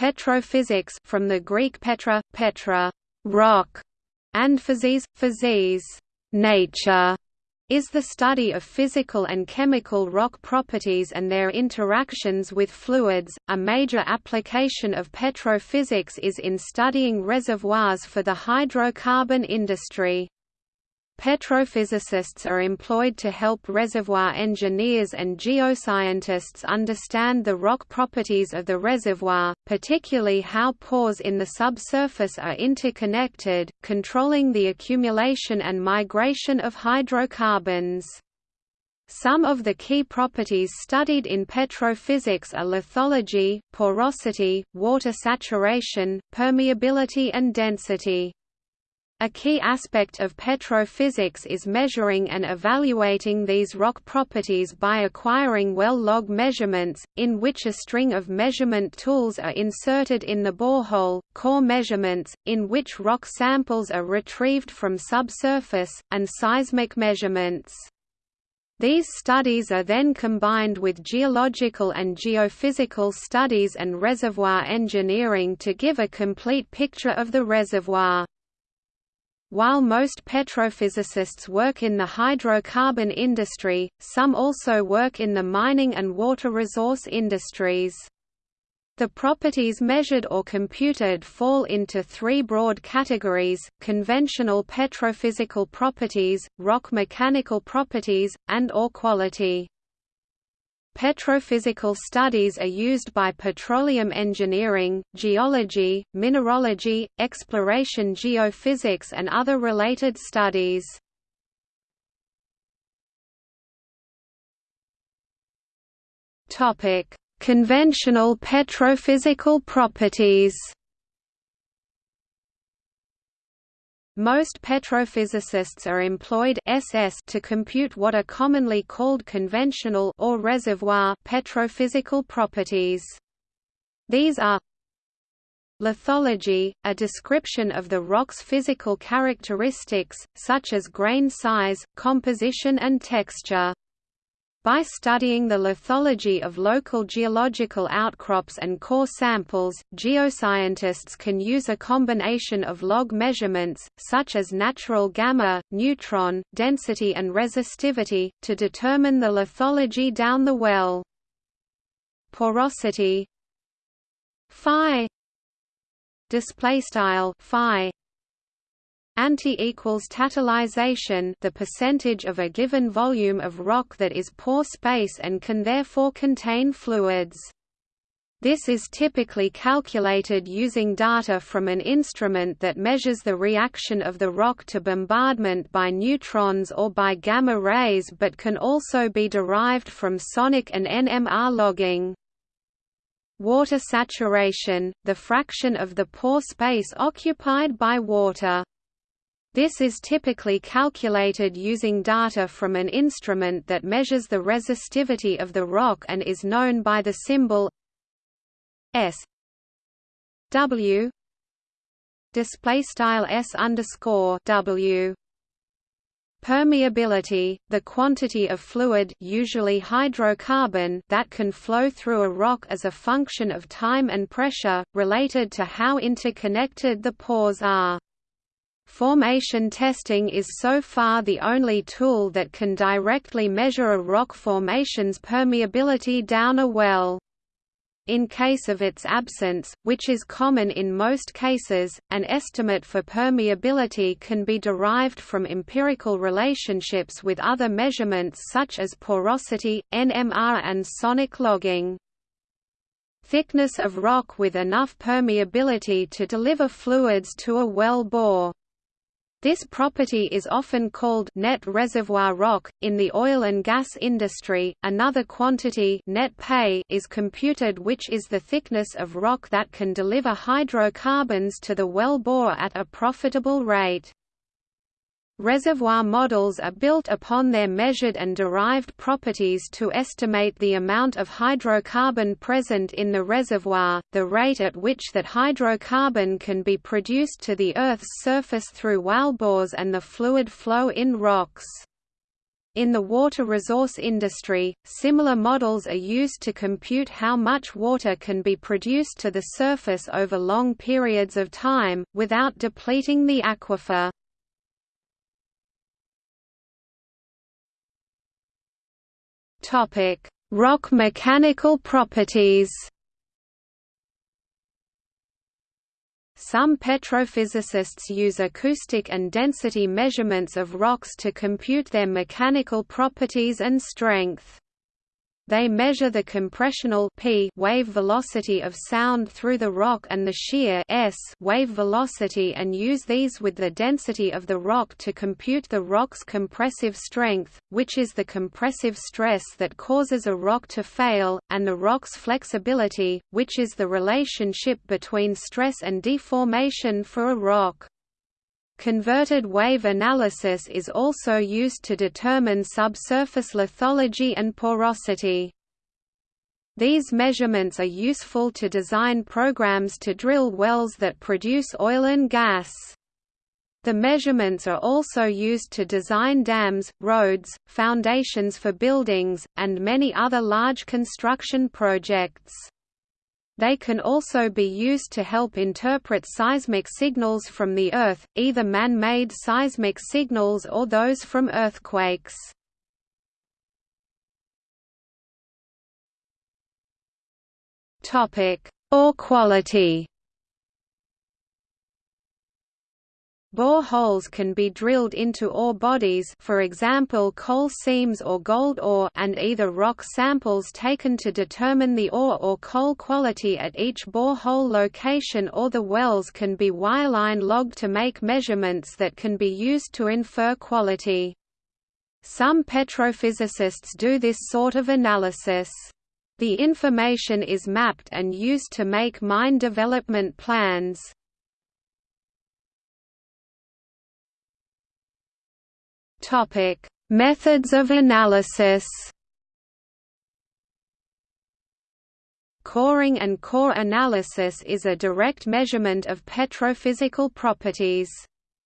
Petrophysics from the Greek petra, petra, rock, and physis, physis, nature, is the study of physical and chemical rock properties and their interactions with fluids. A major application of petrophysics is in studying reservoirs for the hydrocarbon industry. Petrophysicists are employed to help reservoir engineers and geoscientists understand the rock properties of the reservoir, particularly how pores in the subsurface are interconnected, controlling the accumulation and migration of hydrocarbons. Some of the key properties studied in petrophysics are lithology, porosity, water saturation, permeability and density. A key aspect of petrophysics is measuring and evaluating these rock properties by acquiring well log measurements, in which a string of measurement tools are inserted in the borehole, core measurements, in which rock samples are retrieved from subsurface, and seismic measurements. These studies are then combined with geological and geophysical studies and reservoir engineering to give a complete picture of the reservoir. While most petrophysicists work in the hydrocarbon industry, some also work in the mining and water resource industries. The properties measured or computed fall into three broad categories, conventional petrophysical properties, rock mechanical properties, and ore quality. Petrophysical studies are used by petroleum engineering, geology, mineralogy, exploration geophysics and other related studies. Conventional petrophysical properties Most petrophysicists are employed SS to compute what are commonly called conventional or reservoir petrophysical properties. These are Lithology, a description of the rock's physical characteristics, such as grain size, composition and texture. By studying the lithology of local geological outcrops and core samples, geoscientists can use a combination of log measurements, such as natural gamma, neutron, density and resistivity, to determine the lithology down the well. Porosity phi display style phi Anti equals totalization the percentage of a given volume of rock that is pore space and can therefore contain fluids. This is typically calculated using data from an instrument that measures the reaction of the rock to bombardment by neutrons or by gamma rays but can also be derived from sonic and NMR logging. Water saturation, the fraction of the pore space occupied by water. This is typically calculated using data from an instrument that measures the resistivity of the rock and is known by the symbol S W display style S underscore W Permeability, the quantity of fluid usually hydrocarbon that can flow through a rock as a function of time and pressure, related to how interconnected the pores are. Formation testing is so far the only tool that can directly measure a rock formation's permeability down a well. In case of its absence, which is common in most cases, an estimate for permeability can be derived from empirical relationships with other measurements such as porosity, NMR and sonic logging. Thickness of rock with enough permeability to deliver fluids to a well bore. This property is often called net reservoir rock. In the oil and gas industry, another quantity net pay is computed which is the thickness of rock that can deliver hydrocarbons to the well bore at a profitable rate. Reservoir models are built upon their measured and derived properties to estimate the amount of hydrocarbon present in the reservoir, the rate at which that hydrocarbon can be produced to the Earth's surface through wellbores and the fluid flow in rocks. In the water resource industry, similar models are used to compute how much water can be produced to the surface over long periods of time, without depleting the aquifer. Rock mechanical properties Some petrophysicists use acoustic and density measurements of rocks to compute their mechanical properties and strength. They measure the compressional p wave velocity of sound through the rock and the shear s wave velocity and use these with the density of the rock to compute the rock's compressive strength, which is the compressive stress that causes a rock to fail, and the rock's flexibility, which is the relationship between stress and deformation for a rock. Converted wave analysis is also used to determine subsurface lithology and porosity. These measurements are useful to design programs to drill wells that produce oil and gas. The measurements are also used to design dams, roads, foundations for buildings, and many other large construction projects. They can also be used to help interpret seismic signals from the Earth, either man-made seismic signals or those from earthquakes. Ore quality Bore holes can be drilled into ore bodies for example coal seams or gold ore and either rock samples taken to determine the ore or coal quality at each borehole location or the wells can be wireline logged to make measurements that can be used to infer quality. Some petrophysicists do this sort of analysis. The information is mapped and used to make mine development plans. Topic: Methods of analysis. Coring and core analysis is a direct measurement of petrophysical properties.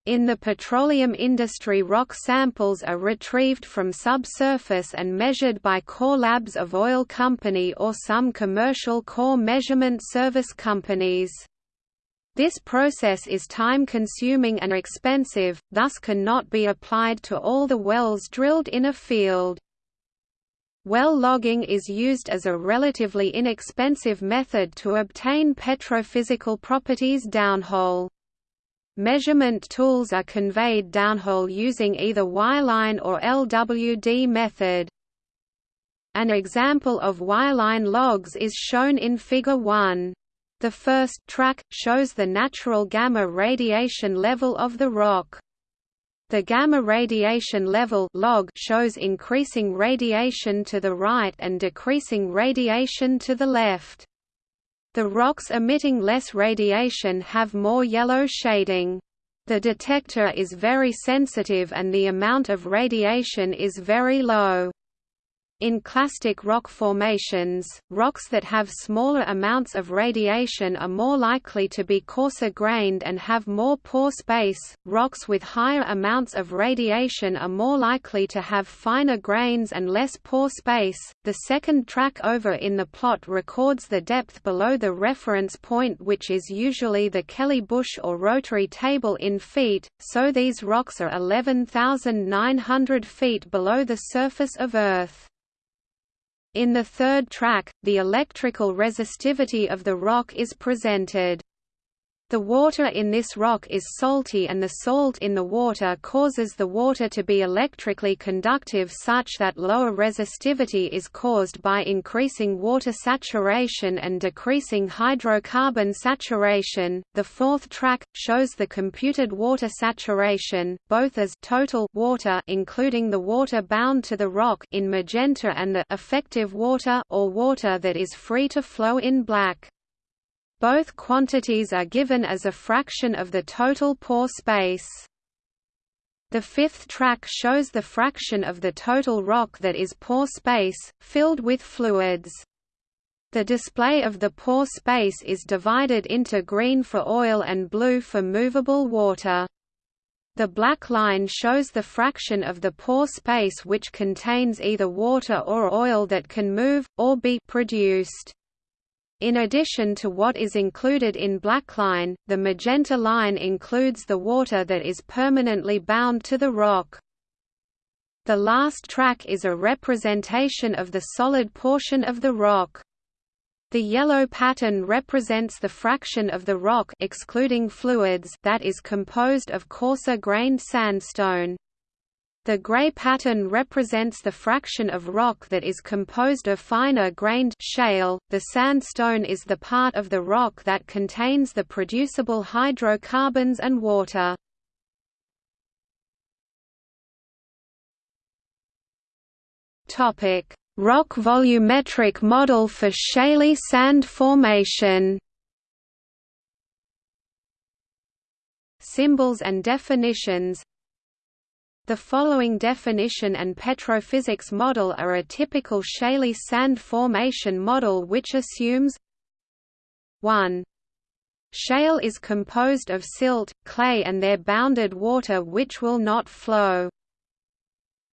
In the petroleum industry rock samples are retrieved from subsurface and measured by core labs of oil company or some commercial core measurement service companies. This process is time-consuming and expensive, thus cannot be applied to all the wells drilled in a field. Well logging is used as a relatively inexpensive method to obtain petrophysical properties downhole. Measurement tools are conveyed downhole using either wireline or LWD method. An example of wireline logs is shown in Figure 1. The first track, shows the natural gamma radiation level of the rock. The gamma radiation level log shows increasing radiation to the right and decreasing radiation to the left. The rocks emitting less radiation have more yellow shading. The detector is very sensitive and the amount of radiation is very low. In clastic rock formations, rocks that have smaller amounts of radiation are more likely to be coarser grained and have more pore space. Rocks with higher amounts of radiation are more likely to have finer grains and less pore space. The second track over in the plot records the depth below the reference point, which is usually the Kelly Bush or rotary table in feet, so these rocks are 11,900 feet below the surface of Earth. In the third track, the electrical resistivity of the rock is presented. The water in this rock is salty and the salt in the water causes the water to be electrically conductive such that lower resistivity is caused by increasing water saturation and decreasing hydrocarbon saturation. The fourth track shows the computed water saturation, both as total water including the water bound to the rock in magenta and the effective water or water that is free to flow in black. Both quantities are given as a fraction of the total pore space. The fifth track shows the fraction of the total rock that is pore space, filled with fluids. The display of the pore space is divided into green for oil and blue for movable water. The black line shows the fraction of the pore space which contains either water or oil that can move, or be produced. In addition to what is included in blackline, the magenta line includes the water that is permanently bound to the rock. The last track is a representation of the solid portion of the rock. The yellow pattern represents the fraction of the rock excluding fluids that is composed of coarser grained sandstone. The gray pattern represents the fraction of rock that is composed of finer grained shale. The sandstone is the part of the rock that contains the producible hydrocarbons and water. Topic: Rock volumetric model for shaly sand formation. Symbols and definitions the following definition and petrophysics model are a typical shaly sand formation model which assumes 1. Shale is composed of silt, clay and their bounded water which will not flow.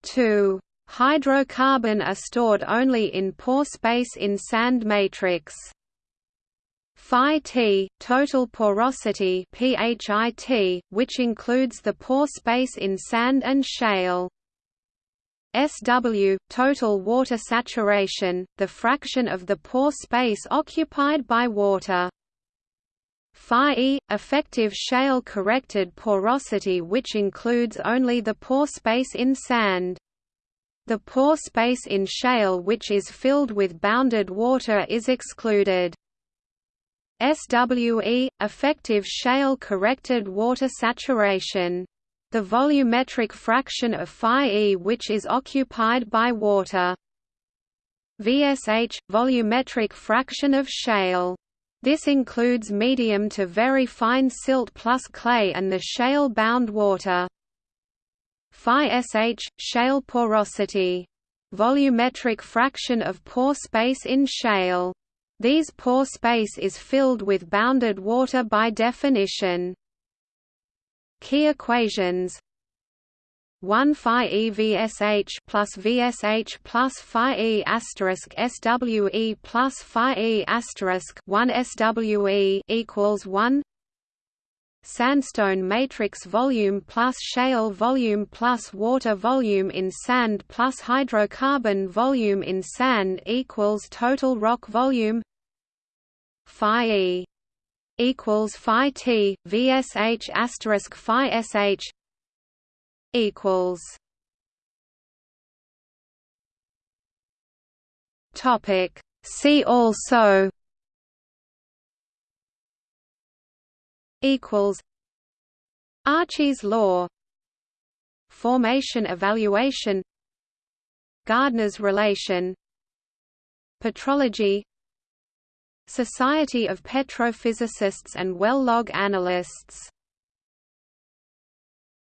2. Hydrocarbon are stored only in pore space in sand matrix. Phi T, total porosity PHIT, which includes the pore space in sand and shale. SW, total water saturation, the fraction of the pore space occupied by water. Phi E, effective shale corrected porosity which includes only the pore space in sand. The pore space in shale which is filled with bounded water is excluded. SWE, effective shale corrected water saturation. The volumetric fraction of phi E which is occupied by water. VSH, volumetric fraction of shale. This includes medium to very fine silt plus clay and the shale-bound water. Phi SH, shale porosity. Volumetric fraction of pore space in shale. These pore space is filled with bounded water by definition. Key equations. 1 phi e vsh plus vsh plus phi e asterisk swe plus phi e asterisk 1 swe equals 1 Sandstone matrix volume plus shale volume plus water volume in sand plus hydrocarbon volume in sand equals total rock volume phi e equals phi t vsh asterisk phi sh equals topic see also equals Archie's law formation evaluation Gardner's relation Petrology Society of Petrophysicists and Well Log Analysts